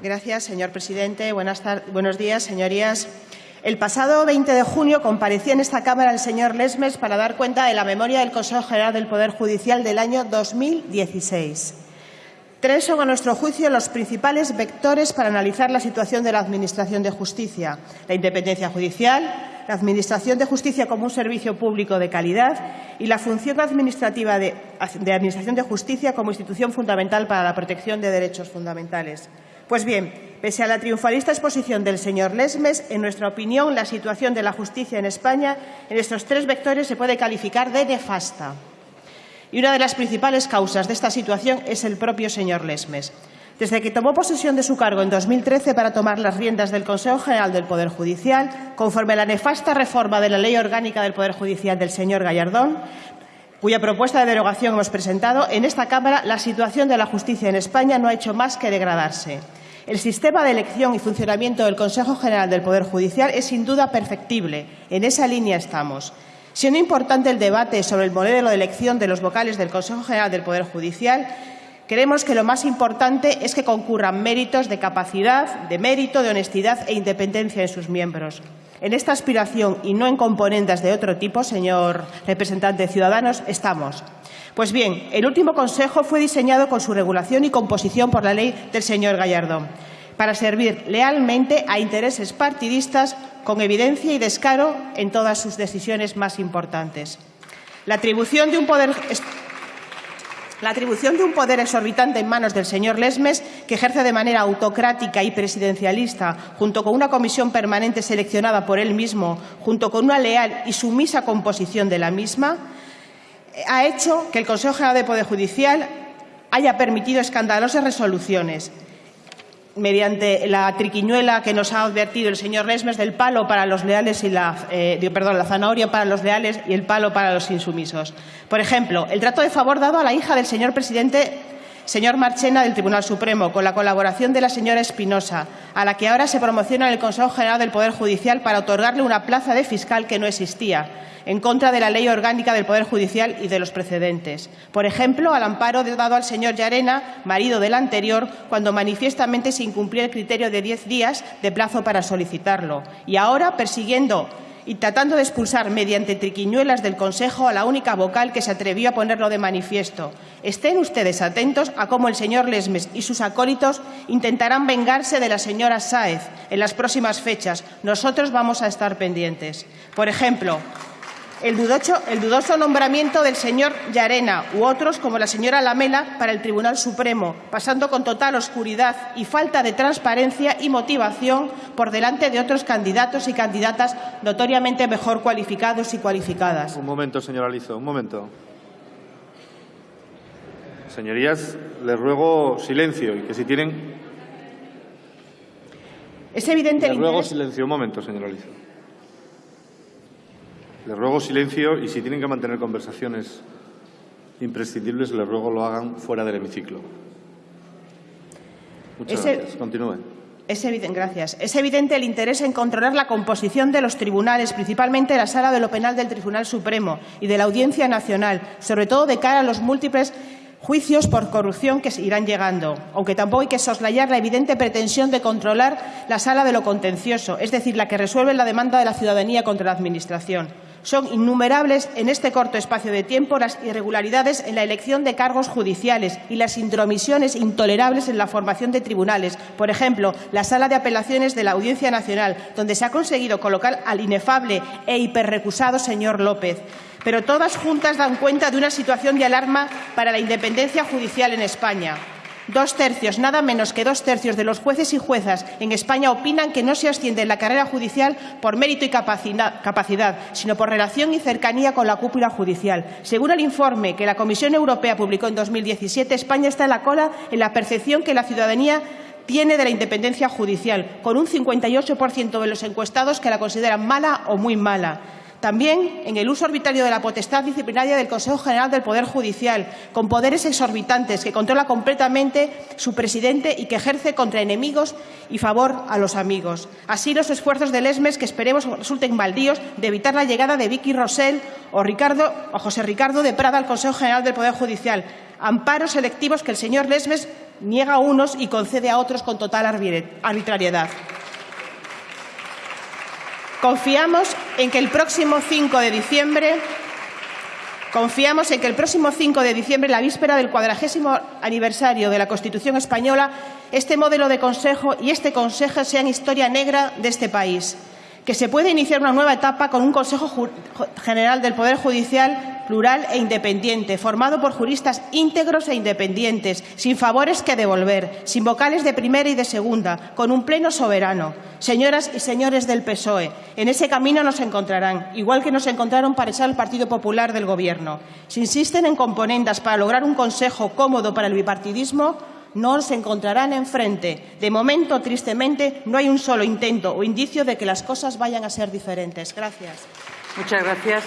Gracias, señor presidente. Buenos días, señorías. El pasado 20 de junio comparecía en esta Cámara el señor Lesmes para dar cuenta de la memoria del Consejo General del Poder Judicial del año 2016. Tres son, a nuestro juicio, los principales vectores para analizar la situación de la Administración de Justicia. La independencia judicial, la Administración de Justicia como un servicio público de calidad y la función administrativa de, de Administración de Justicia como institución fundamental para la protección de derechos fundamentales. Pues bien, pese a la triunfalista exposición del señor Lesmes, en nuestra opinión, la situación de la justicia en España en estos tres vectores se puede calificar de nefasta. Y una de las principales causas de esta situación es el propio señor Lesmes. Desde que tomó posesión de su cargo en 2013 para tomar las riendas del Consejo General del Poder Judicial, conforme a la nefasta reforma de la Ley Orgánica del Poder Judicial del señor Gallardón, cuya propuesta de derogación hemos presentado, en esta Cámara la situación de la justicia en España no ha hecho más que degradarse. El sistema de elección y funcionamiento del Consejo General del Poder Judicial es sin duda perfectible. En esa línea estamos. Siendo importante el debate sobre el modelo de elección de los vocales del Consejo General del Poder Judicial, creemos que lo más importante es que concurran méritos de capacidad, de mérito, de honestidad e independencia en sus miembros. En esta aspiración y no en componendas de otro tipo, señor representante de Ciudadanos, estamos. Pues bien, el último Consejo fue diseñado con su regulación y composición por la ley del señor Gallardón para servir lealmente a intereses partidistas con evidencia y descaro en todas sus decisiones más importantes. La atribución de un poder la atribución de un poder exorbitante en manos del señor Lesmes, que ejerce de manera autocrática y presidencialista, junto con una comisión permanente seleccionada por él mismo, junto con una leal y sumisa composición de la misma, ha hecho que el Consejo General de Poder Judicial haya permitido escandalosas resoluciones mediante la triquiñuela que nos ha advertido el señor Lesmes del palo para los leales y la, eh, perdón, la zanahoria para los leales y el palo para los insumisos. Por ejemplo, el trato de favor dado a la hija del señor presidente señor Marchena del Tribunal Supremo, con la colaboración de la señora Espinosa, a la que ahora se promociona en el Consejo General del Poder Judicial para otorgarle una plaza de fiscal que no existía, en contra de la Ley Orgánica del Poder Judicial y de los precedentes. Por ejemplo, al amparo dado al señor Llarena, marido del anterior, cuando manifiestamente se incumplía el criterio de diez días de plazo para solicitarlo. Y ahora, persiguiendo y tratando de expulsar mediante triquiñuelas del Consejo a la única vocal que se atrevió a ponerlo de manifiesto. Estén ustedes atentos a cómo el señor Lesmes y sus acólitos intentarán vengarse de la señora Sáez en las próximas fechas. Nosotros vamos a estar pendientes. Por ejemplo, el, dudoso nombramiento del señor Llarena u otros, como la señora Lamela, para el Tribunal Supremo, pasando con total oscuridad y falta de transparencia y motivación por delante de otros candidatos y candidatas notoriamente mejor cualificados y cualificadas. Un momento, señora Alizo, un momento. Señorías, les ruego silencio y que si tienen... Es evidente... Les ruego silencio. Un momento, señora Alizo. Les ruego silencio y si tienen que mantener conversaciones imprescindibles, les ruego lo hagan fuera del hemiciclo. Muchas gracias. Continúen. Es evidente, gracias. Es evidente el interés en controlar la composición de los tribunales, principalmente la Sala de lo Penal del Tribunal Supremo y de la Audiencia Nacional, sobre todo de cara a los múltiples juicios por corrupción que irán llegando, aunque tampoco hay que soslayar la evidente pretensión de controlar la sala de lo contencioso, es decir, la que resuelve la demanda de la ciudadanía contra la Administración. Son innumerables en este corto espacio de tiempo las irregularidades en la elección de cargos judiciales y las intromisiones intolerables en la formación de tribunales. Por ejemplo, la Sala de Apelaciones de la Audiencia Nacional, donde se ha conseguido colocar al inefable e hiperrecusado señor López. Pero todas juntas dan cuenta de una situación de alarma para la independencia judicial en España. Dos tercios, nada menos que dos tercios de los jueces y juezas en España opinan que no se asciende en la carrera judicial por mérito y capacidad, sino por relación y cercanía con la cúpula judicial. Según el informe que la Comisión Europea publicó en 2017, España está en la cola en la percepción que la ciudadanía tiene de la independencia judicial, con un 58% de los encuestados que la consideran mala o muy mala. También en el uso arbitrario de la potestad disciplinaria del Consejo General del Poder Judicial, con poderes exorbitantes que controla completamente su presidente y que ejerce contra enemigos y favor a los amigos. Así los esfuerzos del ESMES, que esperemos resulten baldíos, de evitar la llegada de Vicky Rosell o, o José Ricardo de Prada al Consejo General del Poder Judicial. Amparos selectivos que el señor Lesmes niega a unos y concede a otros con total arbitrariedad. Confiamos en que el próximo 5 de diciembre Confiamos en que el próximo 5 de diciembre, la víspera del cuadragésimo aniversario de la Constitución española, este modelo de Consejo y este Consejo sean historia negra de este país que se puede iniciar una nueva etapa con un Consejo General del Poder Judicial plural e independiente, formado por juristas íntegros e independientes, sin favores que devolver, sin vocales de primera y de segunda, con un pleno soberano. Señoras y señores del PSOE, en ese camino nos encontrarán, igual que nos encontraron para echar al Partido Popular del Gobierno. Si insisten en componendas para lograr un Consejo cómodo para el bipartidismo, no se encontrarán enfrente. De momento, tristemente, no hay un solo intento o indicio de que las cosas vayan a ser diferentes. Gracias. Muchas gracias.